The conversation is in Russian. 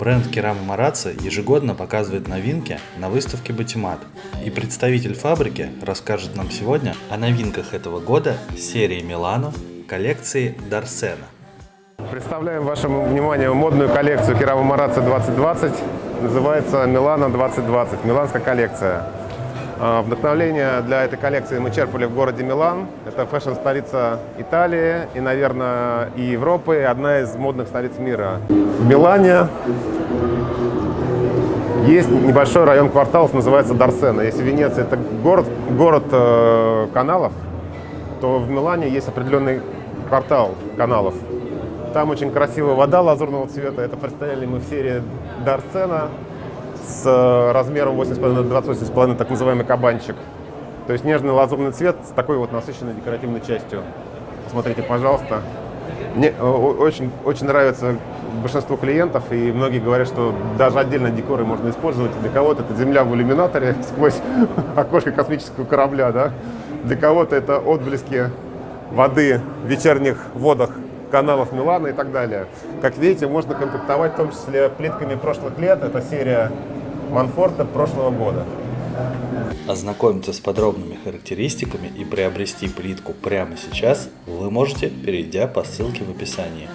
Бренд Керама Марацци ежегодно показывает новинки на выставке Батимат. И представитель фабрики расскажет нам сегодня о новинках этого года серии Милано коллекции Дарсена. Представляем вашему вниманию модную коллекцию Керама Марацци 2020. Называется Милано 2020, миланская коллекция. А, Вдохновление для этой коллекции мы черпали в городе Милан. Это фэшн-столица Италии и, наверное, и Европы, и одна из модных столиц мира. В Милане есть небольшой район кварталов, называется Дарсена. Если Венеция – это город, город э, каналов, то в Милане есть определенный квартал каналов. Там очень красивая вода лазурного цвета. Это представили мы в серии Дарсена с э, размером 8,5 на 28,5, так называемый кабанчик. То есть нежный лазурный цвет с такой вот насыщенной декоративной частью. Посмотрите, пожалуйста. Мне э, очень, очень нравится большинству клиентов, и многие говорят, что даже отдельно декоры можно использовать. Для кого-то это земля в иллюминаторе сквозь окошко космического корабля, да? Для кого-то это отблески воды в вечерних водах каналов Милана и так далее. Как видите, можно комплектовать в том числе плитками прошлых лет. Это серия Манфорта прошлого года. Ознакомиться с подробными характеристиками и приобрести плитку прямо сейчас вы можете, перейдя по ссылке в описании.